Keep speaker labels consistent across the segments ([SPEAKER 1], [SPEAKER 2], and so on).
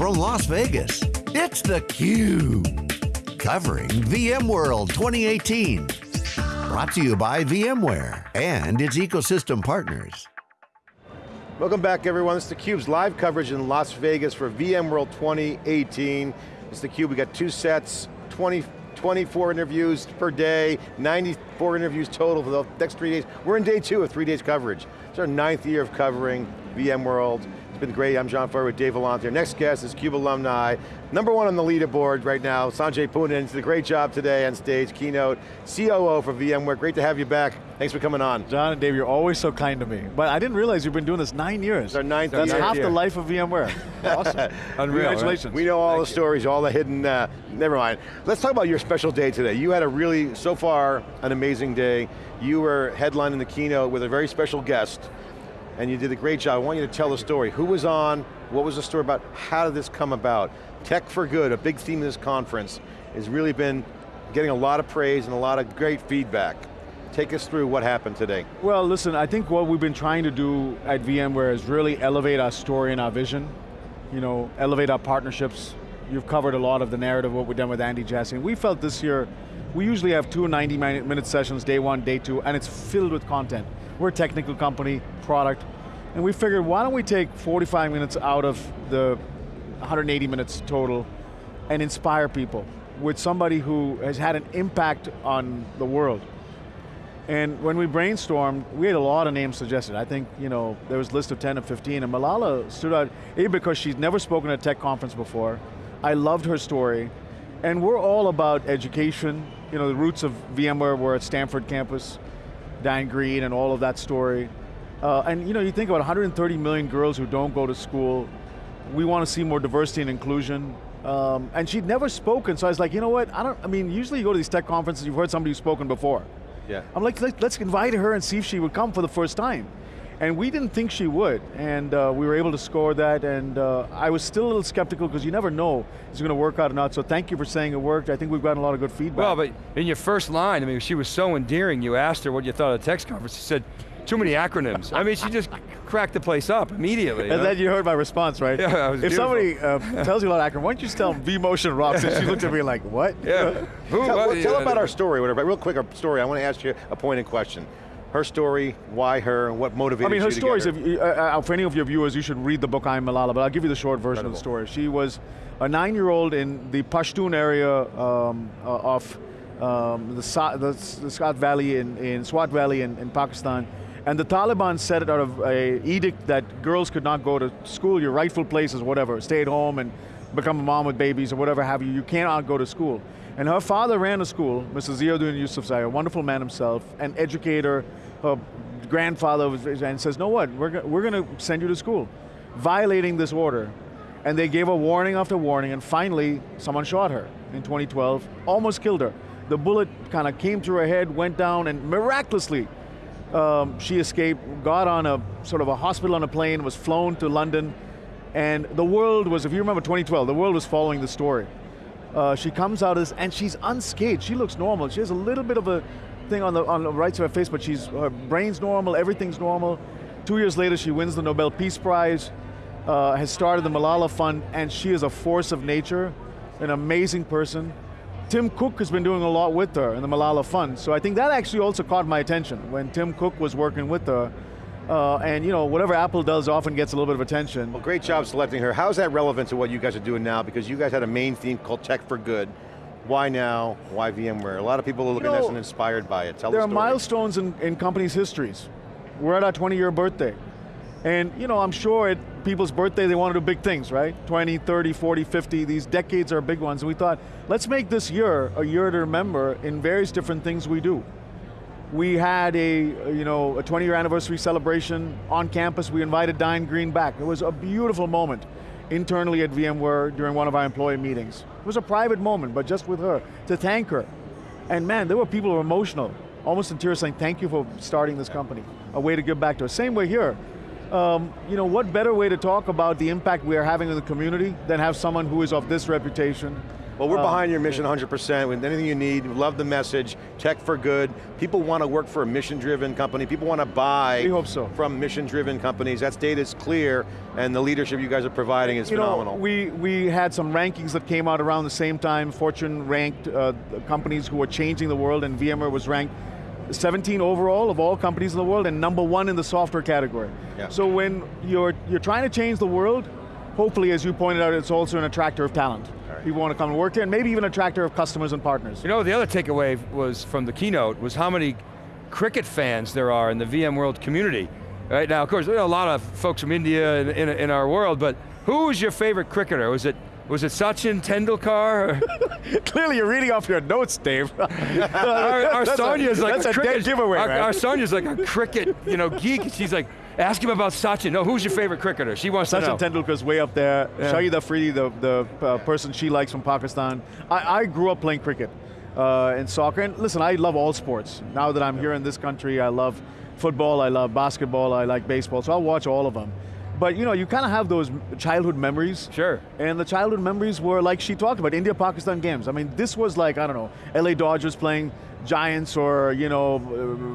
[SPEAKER 1] from Las Vegas, it's theCUBE. Covering VMworld 2018. Brought to you by VMware and its ecosystem partners.
[SPEAKER 2] Welcome back everyone, this is theCUBE's live coverage in Las Vegas for VMworld 2018. It's theCUBE, we got two sets, 20, 24 interviews per day, 94 interviews total for the next three days. We're in day two of three days coverage. It's our ninth year of covering VMworld been great. I'm John Furrier with Dave Vellante. Our next guest is CUBE alumni. Number one on the leaderboard right now, Sanjay Poonen. Did a great job today on stage, keynote, COO for VMware. Great to have you back. Thanks for coming on.
[SPEAKER 3] John and Dave, you're always so kind to me. But I didn't realize you've been doing this nine years.
[SPEAKER 2] Our ninth
[SPEAKER 3] That's
[SPEAKER 2] year.
[SPEAKER 3] half the life of VMware. awesome.
[SPEAKER 2] Unreal,
[SPEAKER 3] Congratulations.
[SPEAKER 2] We know all
[SPEAKER 3] Thank
[SPEAKER 2] the
[SPEAKER 3] you.
[SPEAKER 2] stories, all the hidden, uh, never mind. Let's talk about your special day today. You had a really, so far, an amazing day. You were headlining the keynote with a very special guest, and you did a great job. I want you to tell the story. Who was on, what was the story about, how did this come about? Tech for Good, a big theme of this conference, has really been getting a lot of praise and a lot of great feedback. Take us through what happened today.
[SPEAKER 3] Well, listen, I think what we've been trying to do at VMware is really elevate our story and our vision. You know, elevate our partnerships. You've covered a lot of the narrative, what we've done with Andy Jassy. And we felt this year, we usually have two 90 minute sessions, day one, day two, and it's filled with content. We're a technical company, product, and we figured why don't we take 45 minutes out of the 180 minutes total and inspire people with somebody who has had an impact on the world. And when we brainstormed, we had a lot of names suggested. I think, you know, there was a list of 10 or 15, and Malala stood out, A, because she's never spoken at a tech conference before. I loved her story. And we're all about education. You know, the roots of VMware were at Stanford campus, Diane Greene and all of that story. Uh, and you know, you think about 130 million girls who don't go to school. We want to see more diversity and inclusion. Um, and she'd never spoken, so I was like, you know what, I don't, I mean, usually you go to these tech conferences, you've heard somebody who's spoken before.
[SPEAKER 2] Yeah.
[SPEAKER 3] I'm like, Let, us invite her and see if she would come for the first time. And we didn't think she would, and uh, we were able to score that, and uh, I was still a little skeptical because you never know if it's going to work out or not, so thank you for saying it worked. I think we've gotten a lot of good feedback.
[SPEAKER 4] Well, but in your first line, I mean, she was so endearing, you asked her what you thought of the text conference, she said, too many acronyms. I mean, she just cracked the place up immediately.
[SPEAKER 3] And
[SPEAKER 4] huh?
[SPEAKER 3] then you heard my response, right?
[SPEAKER 4] Yeah, was
[SPEAKER 3] If
[SPEAKER 4] beautiful.
[SPEAKER 3] somebody uh, tells you a lot of acronyms, why don't you just tell them vMotion rocks? And she looked at me like, what?
[SPEAKER 4] Yeah. Who,
[SPEAKER 2] Tell,
[SPEAKER 4] what,
[SPEAKER 2] well, tell
[SPEAKER 4] yeah,
[SPEAKER 2] about our story, whatever. Real quick, our story. I want to ask you a pointed question. Her story, why her, what motivated
[SPEAKER 3] her
[SPEAKER 2] I mean, her
[SPEAKER 3] stories,
[SPEAKER 2] her?
[SPEAKER 3] if uh, uh, for any of your viewers, you should read the book, I'm Malala, but I'll give you the short version of the story. She was a nine-year-old in the Pashtun area um, uh, of um, the, Sa the, the Swat Valley in, in Swat Valley in, in Pakistan, and the Taliban set it out of a edict that girls could not go to school, your rightful place is whatever, stay at home and become a mom with babies or whatever have you, you cannot go to school. And her father ran a school, Mr. Ziauddin Yousafzai, a wonderful man himself, an educator, her grandfather and says, know what, we're, we're going to send you to school, violating this order. And they gave a warning after warning, and finally, someone shot her in 2012, almost killed her. The bullet kind of came through her head, went down, and miraculously, um, she escaped, got on a sort of a hospital on a plane, was flown to London, and the world was, if you remember 2012, the world was following the story. Uh, she comes out as, and she's unscathed. She looks normal. She has a little bit of a thing on the on the right side of her face, but she's her brain's normal. Everything's normal. Two years later, she wins the Nobel Peace Prize. Uh, has started the Malala Fund, and she is a force of nature, an amazing person. Tim Cook has been doing a lot with her in the Malala Fund, so I think that actually also caught my attention when Tim Cook was working with her. Uh, and you know, whatever Apple does often gets a little bit of attention.
[SPEAKER 2] Well, great job selecting her. How's that relevant to what you guys are doing now? Because you guys had a main theme called Tech for Good. Why now? Why VMware? A lot of people are looking
[SPEAKER 3] You
[SPEAKER 2] at
[SPEAKER 3] know,
[SPEAKER 2] this and inspired by it. Tell
[SPEAKER 3] there
[SPEAKER 2] the
[SPEAKER 3] are milestones in, in companies' histories. We're at our 20 year birthday. And you know, I'm sure at people's birthday they want to do big things, right? 20, 30, 40, 50, these decades are big ones. And we thought, let's make this year a year to remember in various different things we do. We had a, you know, a 20 year anniversary celebration on campus. We invited Diane Greene back. It was a beautiful moment internally at VMware during one of our employee meetings. It was a private moment, but just with her, to thank her. And man, there were people who were emotional, almost in tears saying, thank you for starting this company. A way to give back to her. Same way here. Um, you know, what better way to talk about the impact we are having in the community than have someone who is of this reputation,
[SPEAKER 2] Well, we're
[SPEAKER 3] Um,
[SPEAKER 2] behind your mission 100%. With anything you need, love the message. Tech for good. People want to work for a mission-driven company. People want to buy
[SPEAKER 3] We hope so.
[SPEAKER 2] from mission-driven companies. That data is clear, and the leadership you guys are providing is
[SPEAKER 3] you
[SPEAKER 2] phenomenal.
[SPEAKER 3] Know, we, we had some rankings that came out around the same time. Fortune ranked uh, companies who were changing the world, and VMware was ranked 17 overall of all companies in the world, and number one in the software category.
[SPEAKER 2] Yeah.
[SPEAKER 3] So when you're, you're trying to change the world, hopefully, as you pointed out, it's also an attractor of talent. People want to come and work here, and maybe even attractor of customers and partners.
[SPEAKER 4] You know, the other takeaway was from the keynote was how many cricket fans there are in the VMworld community. Right now, of course, there are a lot of folks from India in, in, in our world, but who was your favorite cricketer? Was it was it Sachin Tendulkar?
[SPEAKER 3] Clearly, you're reading off your notes, Dave.
[SPEAKER 4] our, our
[SPEAKER 3] a-
[SPEAKER 4] Sonia's like
[SPEAKER 3] that's
[SPEAKER 4] a,
[SPEAKER 3] a dead
[SPEAKER 4] cricket
[SPEAKER 3] giveaway,
[SPEAKER 4] Our,
[SPEAKER 3] right?
[SPEAKER 4] our Sonia's like a cricket, you know, geek. She's like, ask him about Sachin. No, who's your favorite cricketer? She wants to know.
[SPEAKER 3] Sachin Tendulkar's way up there.
[SPEAKER 4] Yeah.
[SPEAKER 3] Shahid Afridi, the, the uh, person she likes from Pakistan. I, I grew up playing cricket uh, and soccer, and listen, I love all sports. Now that I'm here in this country, I love football, I love basketball, I like baseball, so I'll watch all of them. But you know, you kind of have those childhood memories.
[SPEAKER 4] Sure.
[SPEAKER 3] And the childhood memories were like she talked about, India-Pakistan games. I mean, this was like, I don't know, LA Dodgers playing Giants or, you know, uh,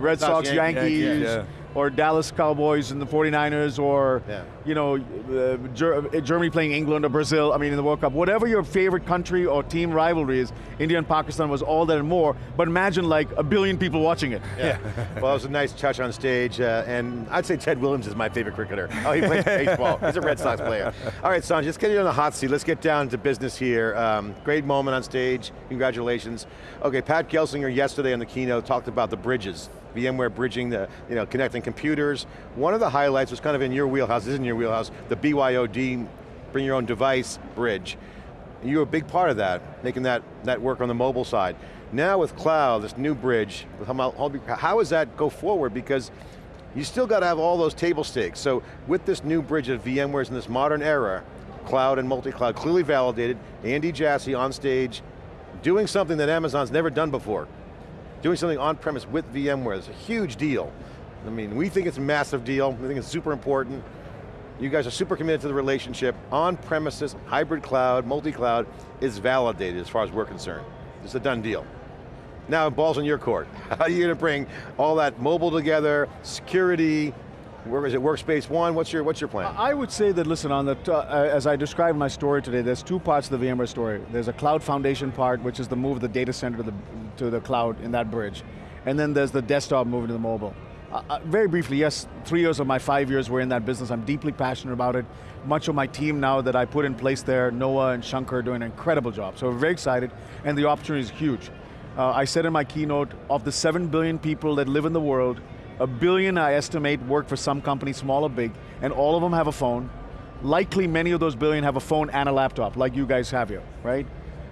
[SPEAKER 3] Red
[SPEAKER 2] Sox,
[SPEAKER 3] Sox,
[SPEAKER 2] Yan-
[SPEAKER 3] Yankees,
[SPEAKER 2] Yankees,
[SPEAKER 4] yeah.
[SPEAKER 3] or Dallas Cowboys and the 49ers, or,
[SPEAKER 2] Yeah.
[SPEAKER 3] you know, uh, Ger- Germany playing England or Brazil, I mean, in the World Cup. Whatever your favorite country or team rivalry is, India and Pakistan was all that and more, but imagine like a billion people watching it.
[SPEAKER 2] Yeah. well, it was a nice touch on stage, uh, and I'd say Ted Williams is my favorite cricketer. Oh, he plays baseball. He's a Red Sox player. All right, Sanj, let's get you on the hot seat. Let's get down to business here. Um, great moment on stage. Congratulations. Okay, Pat Gelsinger yesterday on the keynote talked about the bridges. VMware bridging the, you know, connecting computers. One of the highlights was kind of in your wheelhouse, is in your wheelhouse, the BYOD, bring your own device bridge. You were a big part of that, making that, that work on the mobile side. Now with cloud, this new bridge, how, does that go forward? Because you still got to have all those table stakes. So with this new bridge that VMware's in this modern era, cloud and multi-cloud, clearly validated, Andy Jassy on stage, doing something that Amazon's never done before. Doing something on-premise with VMware is a huge deal. I mean, we think it's a massive deal, we think it's super important. You guys are super committed to the relationship. On-premises, hybrid cloud, multi-cloud is validated as far as we're concerned. It's a done deal. Now, ball's in your court. How are you going to bring all that mobile together, security, where is it, Workspace ONE, what's your, what's your plan?
[SPEAKER 3] I would say that, listen, on the uh, as I described my story today, there's two parts of the VMware story. There's a cloud foundation part, which is the move of the data center to the, to the cloud in that bridge. And then there's the desktop moving to the mobile. Uh, uh, very briefly, yes, three years of my five years were in that business. I'm deeply passionate about it. Much of my team now that I put in place there, Noah and Shankar are doing an incredible job. So we're very excited, and the opportunity is huge. Uh, I said in my keynote, of the seven billion people that live in the world, a billion I estimate work for some company, small or big, and all of them have a phone. Likely many of those billion have a phone and a laptop, like you guys have here, right?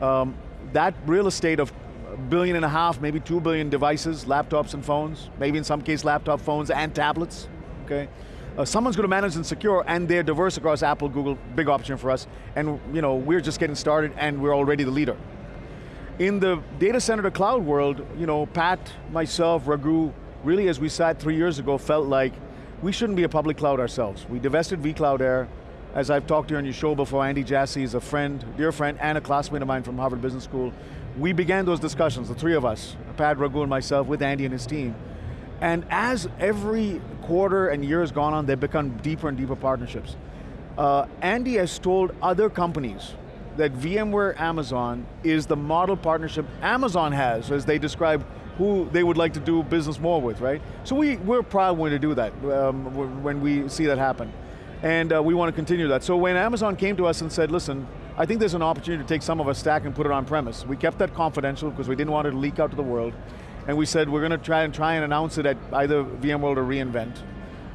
[SPEAKER 3] Um, that real estate of a billion and a half, maybe two billion devices, laptops and phones, maybe in some case laptop phones and tablets, okay? Uh, someone's going to manage and secure, and they're diverse across Apple, Google, big option for us, and you know, we're just getting started and we're already the leader. In the data center to cloud world, you know, Pat, myself, Raghu, really as we sat three years ago, felt like we shouldn't be a public cloud ourselves. We divested vCloud Air. As I've talked to you on your show before, Andy Jassy is a friend, dear friend, and a classmate of mine from Harvard Business School. We began those discussions, the three of us, Pat, Raghu, and myself, with Andy and his team. And as every quarter and year has gone on, they've become deeper and deeper partnerships. Uh, Andy has told other companies that VMware Amazon is the model partnership Amazon has as they describe who they would like to do business more with, right? So we, we're proud when to do that, um, when we see that happen. And uh, we want to continue that. So when Amazon came to us and said, listen, I think there's an opportunity to take some of our stack and put it on premise. We kept that confidential because we didn't want it to leak out to the world. And we said we're going to try and try and announce it at either VMworld or reInvent.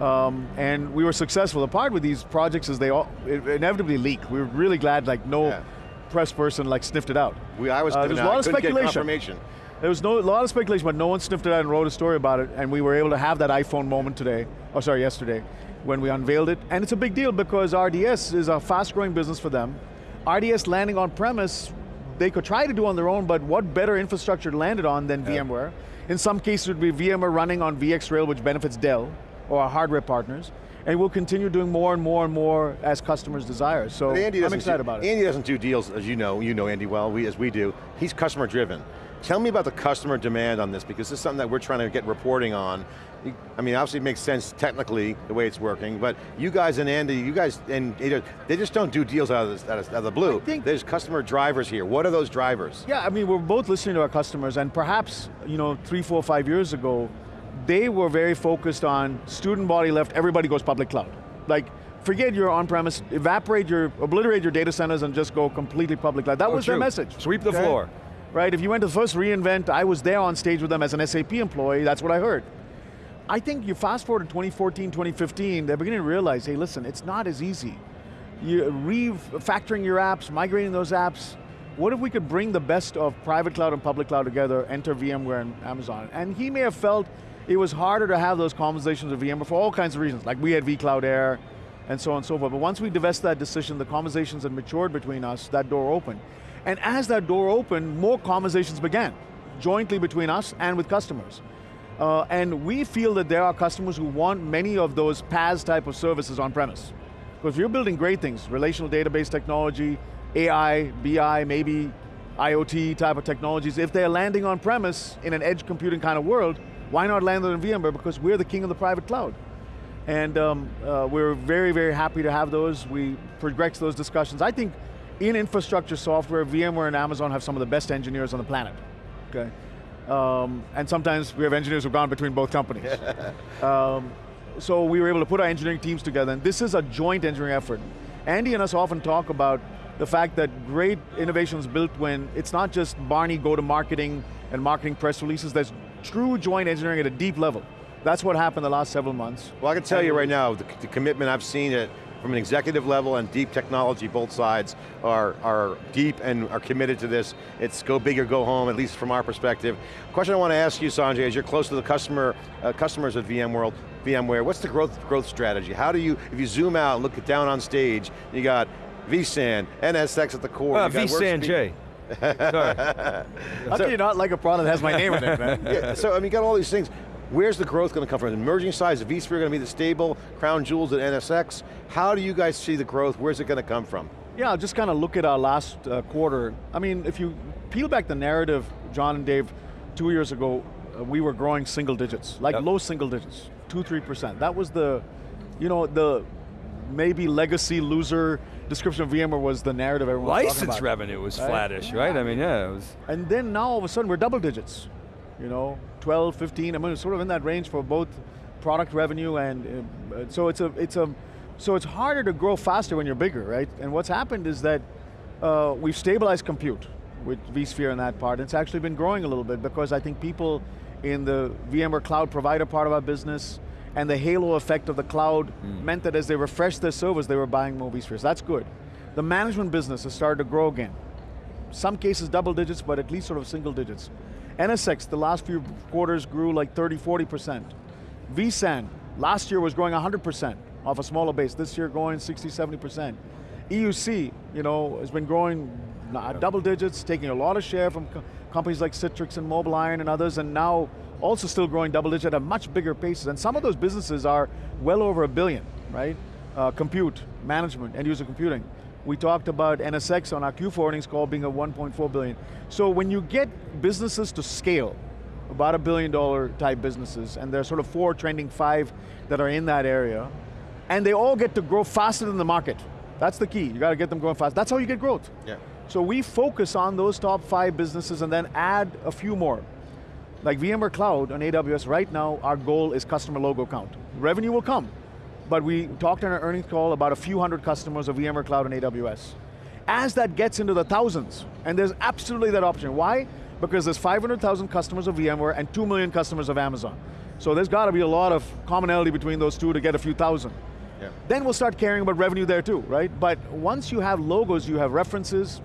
[SPEAKER 3] Um, and we were successful. The part with these projects is they all inevitably leak. We were really glad like no
[SPEAKER 2] Yeah.
[SPEAKER 3] press person like sniffed it out.
[SPEAKER 2] We, I was
[SPEAKER 3] Uh, there's a lot of speculation.
[SPEAKER 2] confirmation.
[SPEAKER 3] There was no, a lot of speculation, but no one sniffed it out and wrote a story about it, and we were able to have that iPhone moment today, or sorry, yesterday, when we unveiled it. And it's a big deal because RDS is a fast growing business for them. RDS landing on premise, they could try to do on their own, but what better infrastructure to land it on than VMware? In some cases it would be VMware running on VxRail, which benefits Dell, or our hardware partners. and we'll continue doing more and more and more as customers desire. So
[SPEAKER 2] Andy
[SPEAKER 3] I'm excited
[SPEAKER 2] do,
[SPEAKER 3] about it.
[SPEAKER 2] Andy doesn't do deals, as you know, you know Andy well, we, as we do. He's customer driven. Tell me about the customer demand on this, because this is something that we're trying to get reporting on. I mean, obviously it makes sense technically, the way it's working, but you guys and Andy, you guys, and they just don't do deals out of, this, out of, the blue. There's customer drivers here. What are those drivers?
[SPEAKER 3] Yeah, I mean, we're both listening to our customers, and perhaps, you know, three, four, five years ago, they were very focused on student body left, everybody goes public cloud. Like, forget your on-premise, evaporate your, obliterate your data centers and just go completely public cloud. That
[SPEAKER 4] Oh,
[SPEAKER 3] was their message.
[SPEAKER 4] Sweep the floor.
[SPEAKER 3] Right, if you went to the first reInvent, I was there on stage with them as an SAP employee, that's what I heard. I think you fast forward to 2014, 2015, they're beginning to realize, hey listen, it's not as easy. You refactoring your apps, migrating those apps, what if we could bring the best of private cloud and public cloud together, enter VMware and Amazon? And he may have felt it was harder to have those conversations with VMware for all kinds of reasons, like we had vCloud Air, and so on and so forth. But once we divested that decision, the conversations had matured between us, that door opened. And as that door opened, more conversations began, jointly between us and with customers. Uh, and we feel that there are customers who want many of those PaaS type of services on premise. Because if you're building great things, relational database technology, AI, BI, maybe IoT type of technologies, if they're landing on premise in an edge computing kind of world, why not land it in VMware? Because we're the king of the private cloud. And um, uh, we're very, very happy to have those. We progress those discussions. I think in infrastructure software, VMware and Amazon have some of the best engineers on the planet, okay? Um, and sometimes we have engineers who've gone between both companies. um, so we were able to put our engineering teams together, and this is a joint engineering effort. Andy and us often talk about the fact that great innovation is built when it's not just Barney go to marketing and marketing press releases, there's true joint engineering at a deep level. That's what happened the last several months.
[SPEAKER 2] Well, I can tell you right now, the, the commitment I've seen it from an executive level and deep technology, both sides are, are deep and are committed to this. It's go big or go home, at least from our perspective. Question I want to ask you, Sanjay, as you're close to the customer, uh, customers at VMworld, VMware, what's the growth, growth strategy? How do you, if you zoom out, look it down on stage, you got vSAN, NSX at the core.
[SPEAKER 4] Uh,
[SPEAKER 2] you got
[SPEAKER 4] vSAN
[SPEAKER 2] workspace-
[SPEAKER 4] J. Sorry.
[SPEAKER 3] How can you not like a product that has my name in it, man?
[SPEAKER 2] Yeah, so I mean, you got all these things. Where's the growth going to come from? The Emerging size, is vSphere going to be the stable, crown jewels at NSX? How do you guys see the growth? Where's it going to come from?
[SPEAKER 3] Yeah, I'll just kind of look at our last uh, quarter. I mean, if you peel back the narrative, John and Dave, two years ago, uh, we were growing single digits, like
[SPEAKER 4] Yep.
[SPEAKER 3] low single digits, two, three percent. That was the, you know, the maybe legacy loser description of VMware was the narrative everyone was talking
[SPEAKER 4] License
[SPEAKER 3] about.
[SPEAKER 4] revenue was
[SPEAKER 3] Right?
[SPEAKER 4] flattish, right? I mean, yeah, it was.
[SPEAKER 3] And then now all of a sudden we're double digits. You know, 12, 15, I mean, it's sort of in that range for both product revenue and, uh, so it's a, it's a, so it's harder to grow faster when you're bigger, right? And what's happened is that uh, we've stabilized compute with vSphere in that part. It's actually been growing a little bit because I think people in the VMware cloud provider part of our business and the halo effect of the cloud meant that as they refreshed their servers, they were buying more vSpheres. That's good. The management business has started to grow again some cases double digits, but at least sort of single digits. NSX, the last few quarters grew like 30, 40%. vSAN, last year was growing 100% off a smaller base. This year growing 60, 70%. EUC, you know, has been growing uh, double digits, taking a lot of share from co- companies like Citrix and MobileIron and others, and now also still growing double digit at a much bigger paces. And some of those businesses are well over a billion, right? Uh, compute, management, end user computing. We talked about NSX on our Q4 earnings call being a 1.4 billion. So when you get businesses to scale, about a billion dollar type businesses, and there's sort of four trending five that are in that area, and they all get to grow faster than the market. That's the key, you got to get them growing fast. That's how you get growth.
[SPEAKER 2] Yeah.
[SPEAKER 3] So we focus on those top five businesses and then add a few more. Like VMware Cloud on AWS, right now our goal is customer logo count. Revenue will come, but we talked on our earnings call about a few hundred customers of VMware Cloud and AWS. As that gets into the thousands, and there's absolutely that option. Why? Because there's 500,000 customers of VMware and 2 million customers of Amazon. So there's got to be a lot of commonality between those two to get a few thousand.
[SPEAKER 2] Yeah.
[SPEAKER 3] Then we'll start caring about revenue there too, right? But once you have logos, you have references,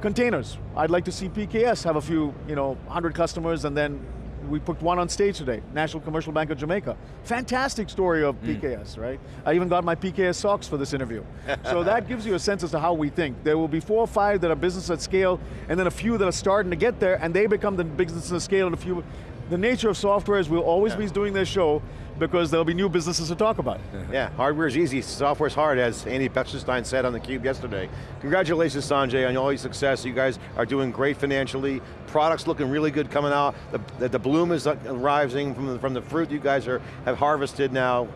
[SPEAKER 3] containers. I'd like to see PKS have a few, you know, 100 customers and then we put one on stage today, National Commercial Bank of Jamaica. Fantastic story of hmm. PKS, right? I even got my PKS socks for this interview. so that gives you a sense as to how we think. There will be four or five that are business at scale, and then a few that are starting to get there, and they become the business at scale, and a few, the nature of software is we'll always be doing this show, because there'll be new businesses to talk about.
[SPEAKER 2] Yeah, hardware's easy, software's hard, as Andy Bechtolsheim said on theCUBE yesterday. Congratulations, Sanjay, on all your success. You guys are doing great financially. Products looking really good coming out. The, the, the bloom is rising from the, from the fruit you guys are, have harvested now,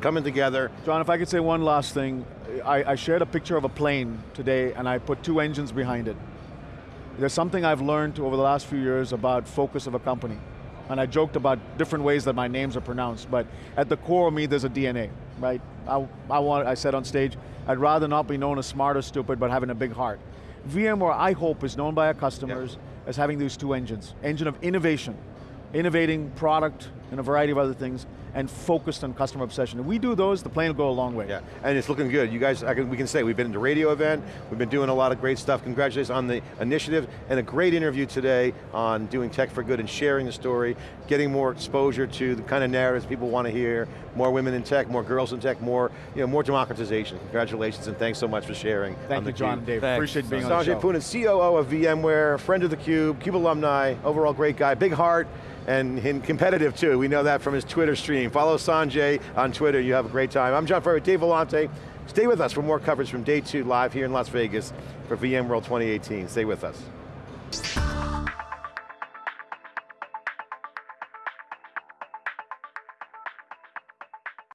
[SPEAKER 2] coming together.
[SPEAKER 3] John, if I could say one last thing, I, I shared a picture of a plane today and I put two engines behind it. There's something I've learned over the last few years about focus of a company. And I joked about different ways that my names are pronounced, but at the core of me, there's a DNA, right? I, I, want, I said on stage, I'd rather not be known as smart or stupid, but having a big heart. VMware, I hope, is known by our customers as having these two engines. Engine of innovation, innovating product and a variety of other things, and focused on customer obsession. If we do those, the plane will go a long way.
[SPEAKER 2] Yeah, and it's looking good. You guys, can, we can say, we've been at the radio event, we've been doing a lot of great stuff. Congratulations on the initiative, and a great interview today on doing tech for good and sharing the story, getting more exposure to the kind of narratives people want to hear, more women in tech, more girls in tech, more, you know, more democratization. Congratulations, and thanks so much for sharing.
[SPEAKER 3] Thank you, John and Dave. Thanks. Appreciate being
[SPEAKER 2] Sanjay
[SPEAKER 3] on the show.
[SPEAKER 2] Sanjay Poonen, COO of VMware, friend of the Cube, CUBE alumni, overall great guy, big heart, and, competitive too. We know that from his Twitter stream. Follow Sanjay on Twitter, you have a great time. I'm John Furrier, Dave Vellante. Stay with us for more coverage from day two live here in Las Vegas for VMworld 2018. Stay with us.